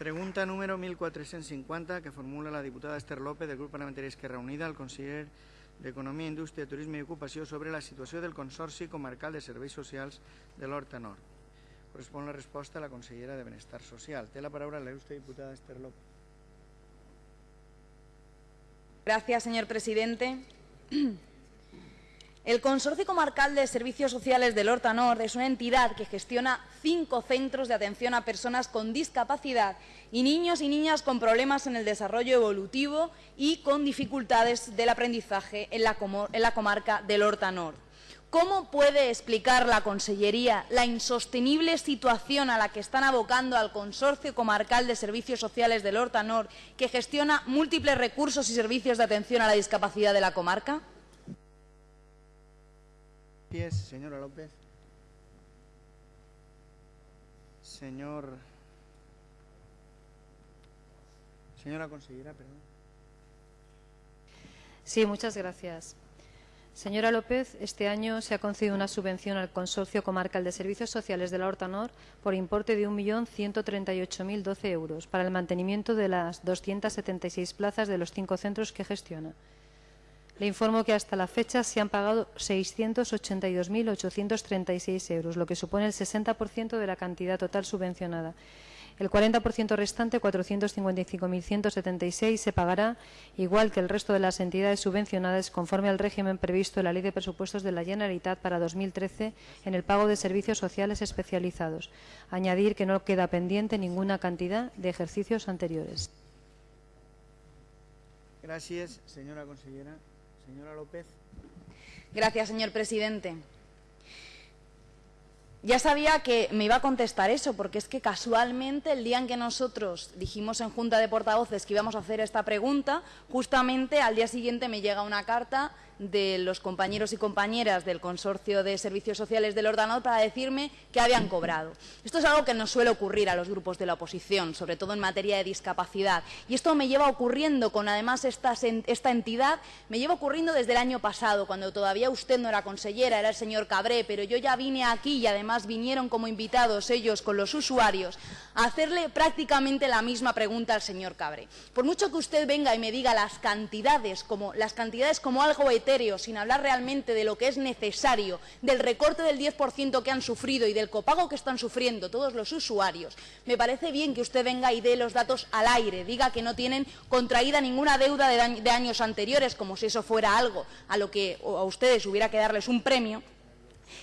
Pregunta número 1450 que formula la diputada Esther López del grup parlamentari Esquerra Unida al conseller d'Economia, Indústria, Turisme i Ocupació sobre la situació del Consorci Comarcal de Serveis Socials de l'Horta Nord. Correspon la resposta a la consellera de Benestar Social. Té la paraula la il·lustre diputada Esther López. Gracias, señor presidente. El Consorcio Comarcal de Servicios Sociales del Horta Nord es una entidad que gestiona cinco centros de atención a personas con discapacidad y niños y niñas con problemas en el desarrollo evolutivo y con dificultades del aprendizaje en la, comarca del Horta Nord. ¿Cómo puede explicar la Consellería la insostenible situación a la que están abocando al Consorcio Comarcal de Servicios Sociales del Horta Nord, que gestiona múltiples recursos y servicios de atención a la discapacidad de la comarca? Señora López. Señor... Señora consellera, perdón. Sí, muchas gracias. Señora López, este año se ha concedido una subvención al Consorcio Comarcal de Servicios Sociales de la Horta Nord por importe de 1.138.012 euros para el mantenimiento de las 276 plazas de los cinco centros que gestiona. Le informo que hasta la fecha se han pagado 682.836 euros, lo que supone el 60% de la cantidad total subvencionada. El 40% restante, 455.176, se pagará, igual que el resto de las entidades subvencionadas, conforme al régimen previsto en la Ley de Presupuestos de la Generalitat para 2013 en el pago de servicios sociales especializados. Añadir que no queda pendiente ninguna cantidad de ejercicios anteriores. Gracias, señora consellera. Señora López. Gracias, señor presidente. Ya sabía que me iba a contestar eso, porque es que casualmente el día en que nosotros dijimos en Junta de Portavoces que íbamos a hacer esta pregunta, justamente al día siguiente me llega una carta de los compañeros y compañeras del Consorcio de Servicios Sociales del Ordenador para decirme que habían cobrado. Esto es algo que nos suele ocurrir a los grupos de la oposición, sobre todo en materia de discapacidad. Y esto me lleva ocurriendo con, además, esta, esta entidad, me lleva ocurriendo desde el año pasado, cuando todavía usted no era consellera, era el señor Cabré, pero yo ya vine aquí y además vinieron como invitados ellos con los usuarios a hacerle prácticamente la misma pregunta al señor Cabré. Por mucho que usted venga y me diga las cantidades como, las cantidades como algo eterno, sin hablar realmente de lo que es necesario, del recorte del 10% que han sufrido y del copago que están sufriendo todos los usuarios, me parece bien que usted venga y dé los datos al aire, diga que no tienen contraída ninguna deuda de, de años anteriores, como si eso fuera algo a lo que a ustedes hubiera que darles un premio,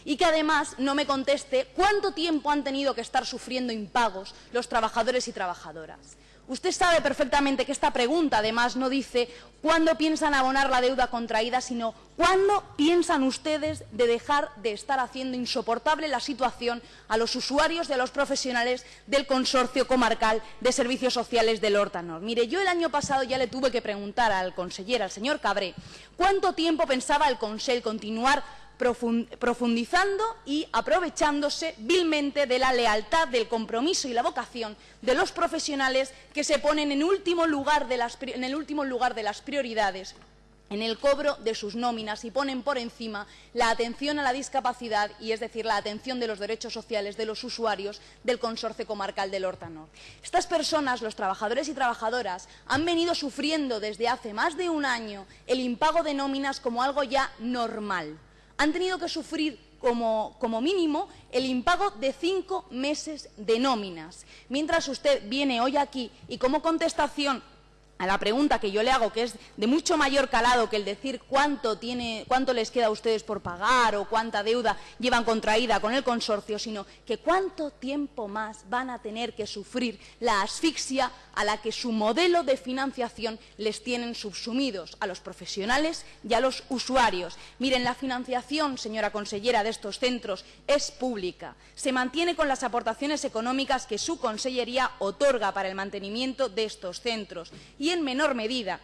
y que además no me conteste cuánto tiempo han tenido que estar sufriendo impagos los trabajadores y trabajadoras. Usted sabe perfectamente que esta pregunta, además, no dice cuándo piensan abonar la deuda contraída, sino cuándo piensan ustedes de dejar de estar haciendo insoportable la situación a los usuarios y a los profesionales del Consorcio Comarcal de Servicios Sociales del Hortanor. Mire, yo el año pasado ya le tuve que preguntar al consejero, al señor Cabré, cuánto tiempo pensaba el Consell continuar profundizando y aprovechándose vilmente de la lealtad, del compromiso y la vocación de los profesionales que se ponen en, último lugar en el último lugar de las prioridades en el cobro de sus nóminas y ponen por encima la atención a la discapacidad y es decir, la atención de los derechos sociales de los usuarios del Consorcio Comarcal del Hortanor. Estas personas, los trabajadores y trabajadoras, han venido sufriendo desde hace más de un año el impago de nóminas como algo ya normal han tenido que sufrir como, mínimo el impago de cinco meses de nóminas. Mientras usted viene hoy aquí y como contestación a la pregunta que yo le hago, que es de mucho mayor calado que el decir cuánto, les queda a ustedes por pagar o cuánta deuda llevan contraída con el consorcio, sino que cuánto tiempo más van a tener que sufrir la asfixia a la que su modelo de financiación les tienen subsumidos a los profesionales y a los usuarios. Miren, la financiación, señora consellera, de estos centros es pública. Se mantiene con las aportaciones económicas que su consellería otorga para el mantenimiento de estos centros en menor medida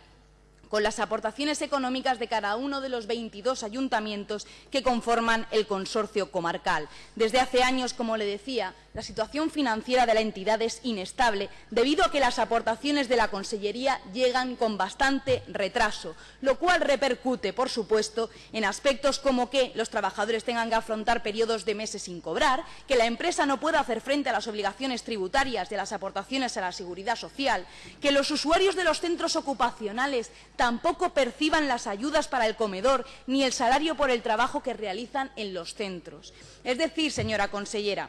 con las aportaciones económicas de cada uno de los 22 ayuntamientos que conforman el consorcio comarcal. Desde hace años, como le decía, la situación financiera de la entidad es inestable debido a que las aportaciones de la Consellería llegan con bastante retraso, lo cual repercute, por supuesto, en aspectos como que los trabajadores tengan que afrontar periodos de meses sin cobrar, que la empresa no pueda hacer frente a las obligaciones tributarias de las aportaciones a la seguridad social, que los usuarios de los centros ocupacionales tampoco perciban las ayudas para el comedor ni el salario por el trabajo que realizan en los centros. Es decir, señora consellera,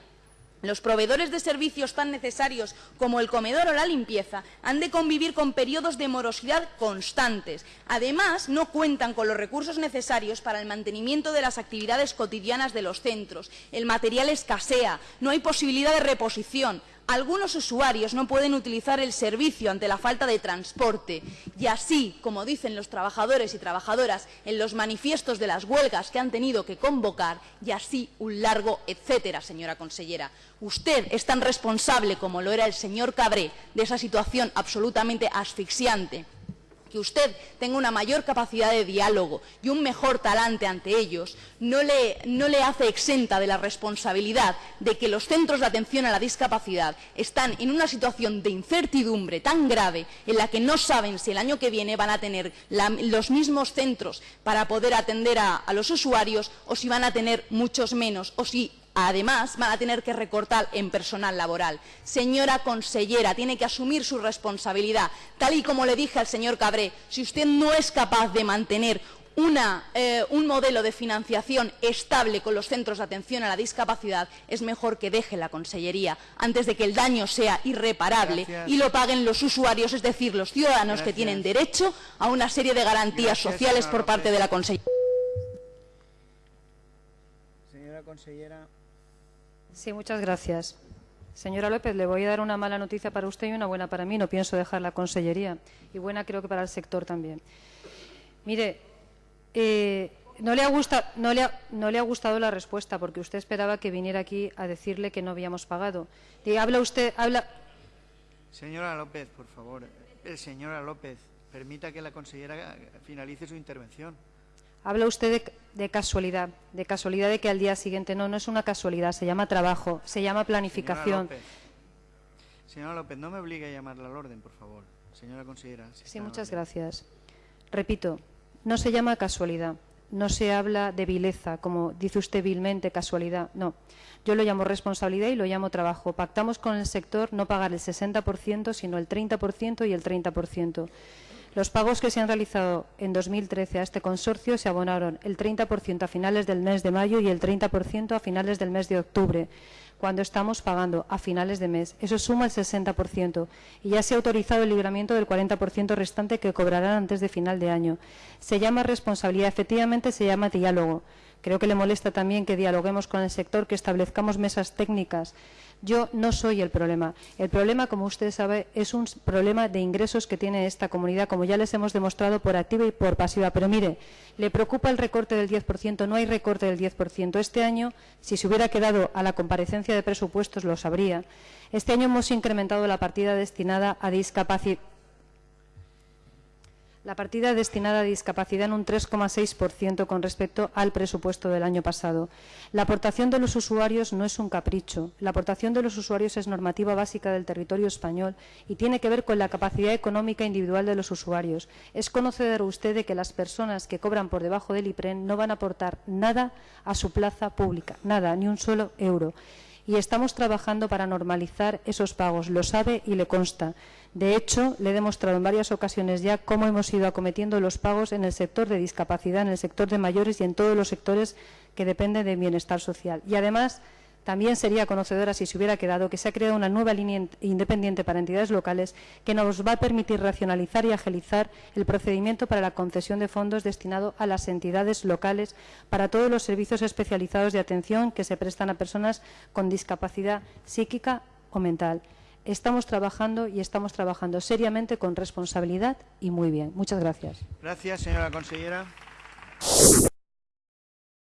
los proveedores de servicios tan necesarios como el comedor o la limpieza han de convivir con periodos de morosidad constantes. Además, no cuentan con los recursos necesarios para el mantenimiento de las actividades cotidianas de los centros. El material escasea, no hay posibilidad de reposición. Algunos usuarios no pueden utilizar el servicio ante la falta de transporte y así, como dicen los trabajadores y trabajadoras en los manifiestos de las huelgas que han tenido que convocar, y así un largo etcétera, señora consellera. Usted es tan responsable como lo era el señor Cabré de esa situación absolutamente asfixiante que usted tenga una mayor capacidad de diálogo y un mejor talante ante ellos, no le, hace exenta de la responsabilidad de que los centros de atención a la discapacidad están en una situación de incertidumbre tan grave en la que no saben si el año que viene van a tener los mismos centros para poder atender a, a los usuarios o si van a tener muchos menos o si Además, van a tener que recortar en personal laboral. Señora consellera, tiene que asumir su responsabilidad. Tal y como le dije al señor Cabré, si usted no es capaz de mantener una, eh, un modelo de financiación estable con los centros de atención a la discapacidad, es mejor que deje la Consellería antes de que el daño sea irreparable Gracias. y lo paguen los usuarios, es decir, los ciudadanos que tienen derecho a una serie de garantías Gracias, sociales por parte de la Consellería. Señora consellera. Sí, muchas gracias. Señora López, le voy a dar una mala noticia para usted y una buena para mí. No pienso dejar la consellería. Y buena creo que para el sector también. Mire, eh, no, le ha gustado la respuesta porque usted esperaba que viniera aquí a decirle que no habíamos pagado. Y habla usted, habla, Señora López, por favor. Eh, señora López, permita que la consellera finalice su intervención. Habla usted de, de casualidad, de casualidad de que al día siguiente no, no es una casualidad, se llama trabajo, se llama Señora planificación. López. Señora López, no me obligue a llamarla al orden, por favor. Señora consellera. si Sí, muchas gracias. Repito, no se llama casualidad, no se habla de vileza, como dice usted vilmente, casualidad, no. Yo lo llamo responsabilidad y lo llamo trabajo. Pactamos con el sector no pagar el 60%, sino el 30% y el 30%. Los pagos que se han realizado en 2013 a este consorcio se abonaron el 30% a finales del mes de mayo y el 30% a finales del mes de octubre, cuando estamos pagando a finales de mes. Eso suma el 60% y ya se ha autorizado el libramiento del 40% restante que cobrarán antes de final de año. Se llama responsabilidad, efectivamente se llama diálogo. Creo que le molesta también que dialoguemos con el sector, que establezcamos mesas técnicas. Yo no soy el problema. El problema, como usted sabe, es un problema de ingresos que tiene esta comunidad, como ya les hemos demostrado por activa y por pasiva. Pero mire, le preocupa el recorte del 10%. No hay recorte del 10%. Este año, si se hubiera quedado a la comparecencia de presupuestos, lo sabría. Este año hemos incrementado la partida destinada a discapacidad. La partida destinada a discapacidad en un 3,6% con respecto al presupuesto del año pasado. La aportación de los usuarios no es un capricho. La aportación de los usuarios es normativa básica del territorio español y tiene que ver con la capacidad económica individual de los usuarios. Es conocedor usted de que las personas que cobran por debajo del IPREN no van a aportar nada a su plaza pública, nada, ni un solo euro y estamos trabajando para normalizar esos pagos. Lo sabe y le consta. De hecho, le he demostrado en varias ocasiones ya cómo hemos ido acometiendo los pagos en el sector de discapacidad, en el sector de mayores y en todos los sectores que dependen del bienestar social. Y además, también sería conocedora, si se hubiera quedado, que se ha creado una nueva línea in- independiente para entidades locales que nos va a permitir racionalizar y agilizar el procedimiento para la concesión de fondos destinado a las entidades locales para todos los servicios especializados de atención que se prestan a personas con discapacidad psíquica o mental. Estamos trabajando y estamos trabajando seriamente con responsabilidad y muy bien. Muchas gracias. Gracias, señora consellera.